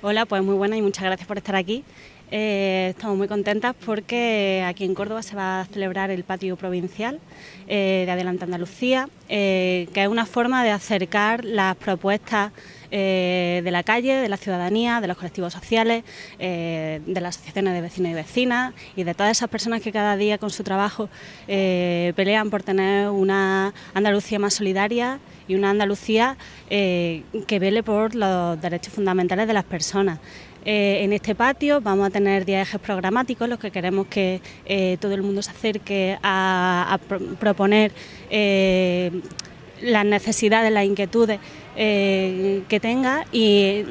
Hola, pues muy buena y muchas gracias por estar aquí. Eh, estamos muy contentas porque aquí en Córdoba se va a celebrar el patio provincial eh, de Adelante Andalucía, eh, que es una forma de acercar las propuestas de la calle, de la ciudadanía, de los colectivos sociales, de las asociaciones de vecinos y vecinas y de todas esas personas que cada día con su trabajo pelean por tener una Andalucía más solidaria y una Andalucía que vele por los derechos fundamentales de las personas. Eh, en este patio vamos a tener 10 ejes programáticos, los que queremos que eh, todo el mundo se acerque a, proponer eh, las necesidades, las inquietudes que tenga y,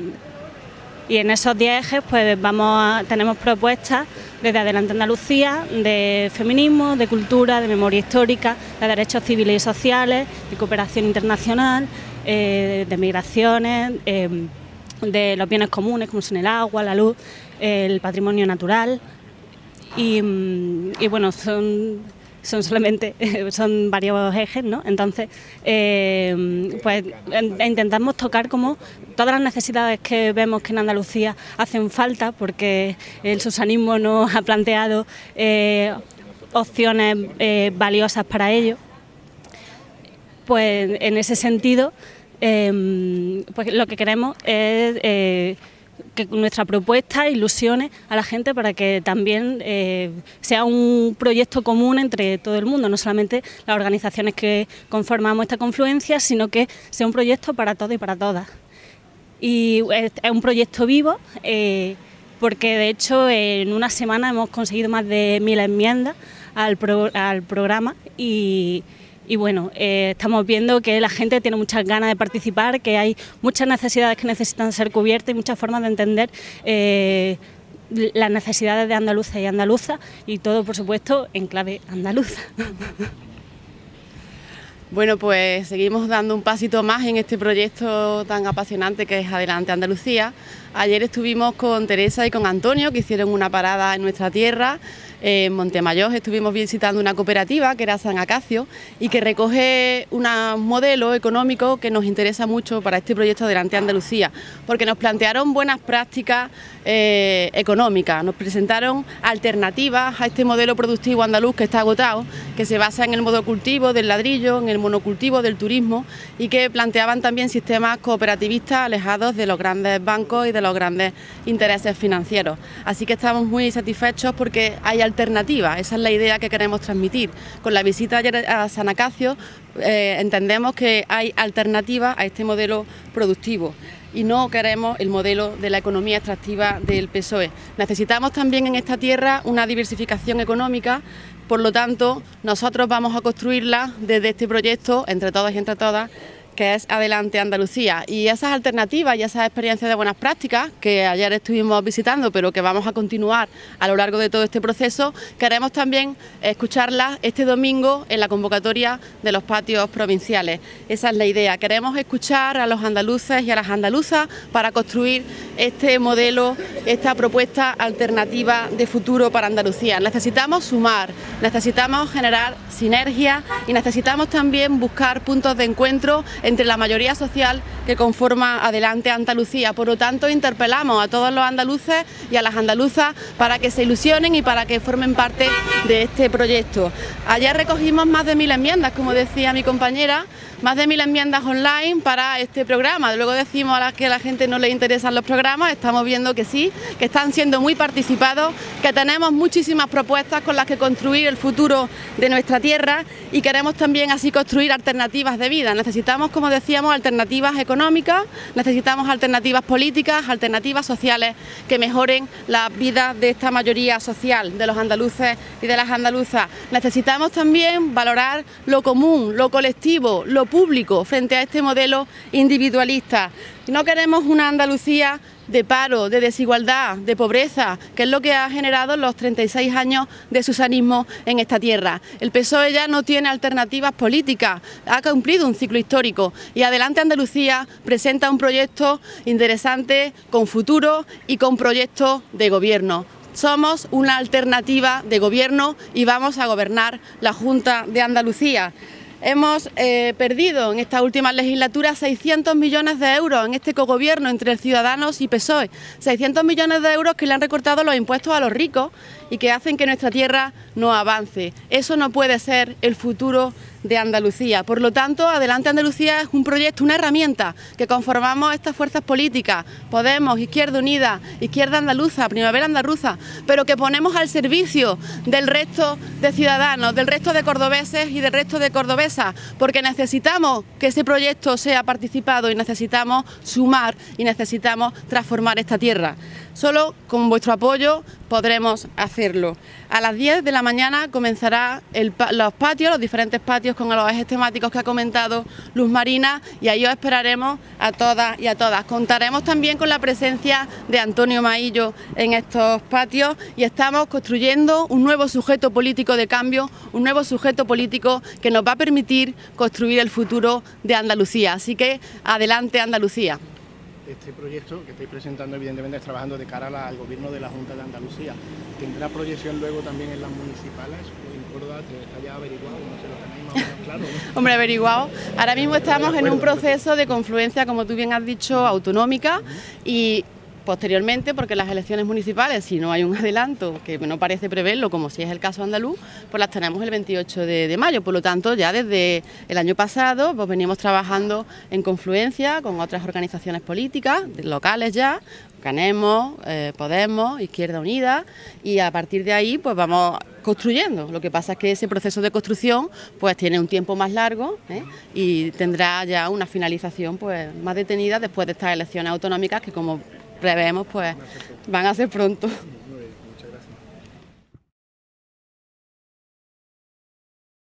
en esos 10 ejes pues vamos tenemos propuestas desde Adelante Andalucía, de feminismo, de cultura, de memoria histórica, de derechos civiles y sociales, de cooperación internacional, de migraciones de los bienes comunes como son el agua, la luz, el patrimonio natural. Y, mm, bueno, son, son solamente, son varios ejes, ¿no? Entonces, eh, pues intentamos tocar como todas las necesidades que vemos que en Andalucía hacen falta porque el susanismo nos ha planteado eh, opciones eh, valiosas para ello. Pues en ese sentido Em, pues lo que queremos es eh, que nuestra propuesta ilusione a la gente para que también eh, sea un proyecto común entre todo el mundo, no solamente las organizaciones que conformamos esta confluencia, sino que sea un proyecto para todos y para todas. Y es, un proyecto vivo, eh, porque de hecho en una semana hemos conseguido más de mil enmiendas al, al programa y y bueno, eh, estamos viendo que la gente tiene muchas ganas de participar, que hay muchas necesidades que necesitan ser cubiertas y muchas formas de entender eh, las necesidades de andaluza y andaluza y todo, por supuesto, en clave andaluza. Bueno, pues seguimos dando un pasito más en este proyecto tan apasionante que es Adelante Andalucía. Ayer estuvimos con Teresa y con Antonio, que hicieron una parada en nuestra tierra en Montemayor estuvimos visitando una cooperativa que era San Acacio y que recoge un modelo económico que nos interesa mucho para este proyecto Adelante Andalucía, porque nos plantearon buenas prácticas eh, económicas, nos presentaron alternativas a este modelo productivo andaluz que está agotado, que se basa en el monocultivo del ladrillo, en el monocultivo del turismo y que planteaban también sistemas cooperativistas alejados de los grandes bancos y de los grandes intereses financieros. Así que estamos muy satisfechos porque hay alternativa, esa es la idea que queremos transmitir. Con la visita ayer a San Acacio eh, entendemos que hay alternativa a este modelo productivo y no queremos el modelo de la economía extractiva del PSOE. Necesitamos también en esta tierra una diversificación económica, por lo tanto nosotros vamos a construirla desde este proyecto, entre todos y entre todas, que es Adelante Andalucía. Y esas alternativas y esas experiencias de buenas prácticas que ayer estuvimos visitando, pero que vamos a continuar a lo largo de todo este proceso, queremos también escucharlas este domingo en la convocatoria de los patios provinciales. Esa es la idea. Queremos escuchar a los andaluces y a las andaluzas para construir este modelo, esta propuesta alternativa de futuro para Andalucía. Necesitamos sumar, necesitamos generar sinergia y necesitamos también buscar puntos de encuentro entre la mayoría social que conforma Adelante Andalucía. Por lo tanto, interpelamos a todos los andaluces y a las andaluzas para que se ilusionen y para que formen parte de este proyecto. Ayer recogimos más de mil enmiendas, como decía mi compañera, más de mil enmiendas online para este programa. Luego decimos a las que a la gente no le interesan los programas, estamos viendo que sí, que están siendo muy participados, que tenemos muchísimas propuestas con las que construir el futuro de nuestra tierra y queremos también así construir alternativas de vida. Necesitamos, como decíamos, alternativas económicas, necesitamos alternativas políticas, alternativas sociales que mejoren la vida de esta mayoría social, de los andaluces y de las andaluzas. Necesitamos también valorar lo común, lo colectivo, lo público frente a este modelo individualista. No queremos una Andalucía de paro, de desigualdad, de pobreza, que es lo que ha generado los 36 años de susanismo en esta tierra. El PSOE ya no tiene alternativas políticas, ha cumplido un ciclo histórico y Adelante Andalucía presenta un proyecto interesante, con futuro y con proyectos de gobierno. Somos una alternativa de gobierno y vamos a gobernar la Junta de Andalucía. Hemos eh, perdido en esta última legislatura 600 millones de euros en este cogobierno entre Ciudadanos y PSOE. 600 millones de euros que le han recortado los impuestos a los ricos y que hacen que nuestra tierra no avance. Eso no puede ser el futuro de Andalucía. Por lo tanto, Adelante Andalucía es un proyecto, una herramienta que conformamos estas fuerzas políticas, Podemos, Izquierda Unida, Izquierda Andaluza, Primavera Andaluza, pero que ponemos al servicio del resto de ciudadanos, del resto de cordobeses y del resto de cordobesas, porque necesitamos que ese proyecto sea participado y necesitamos sumar y necesitamos transformar esta tierra. Solo con vuestro apoyo podremos hacerlo. A las 10 de la mañana comenzará los patios, los diferentes patios con los ejes temáticos que ha comentado Luz Marina y ahí os esperaremos a todas y a todas. Contaremos también con la presencia de Antonio Maillo en estos patios y estamos construyendo un nuevo sujeto político de cambio, un nuevo sujeto político que nos va a permitir construir el futuro de Andalucía. Así que adelante Andalucía este proyecto que estáis presentando evidentemente es trabajando de cara al gobierno de la Junta de Andalucía. ¿Tendrá proyección luego también en las municipales? ¿En Córdoba está ya averiguado? No sé, lo tenéis más o claro. Hombre, averiguado. Ahora mismo estamos en un proceso de confluencia, como tú bien has dicho, autonómica y Posteriormente, porque las elecciones municipales, si no hay un adelanto, que no parece preverlo, como si es el caso andaluz, pues las tenemos el 28 de, mayo. Por lo tanto, ya desde el año pasado pues venimos trabajando en confluencia con otras organizaciones políticas, locales ya, Canemos, eh, Podemos, Izquierda Unida, y a partir de ahí pues vamos construyendo. Lo que pasa es que ese proceso de construcción pues tiene un tiempo más largo ¿eh? y tendrá ya una finalización pues más detenida después de estas elecciones autonómicas que como prevemos, pues van a ser pronto.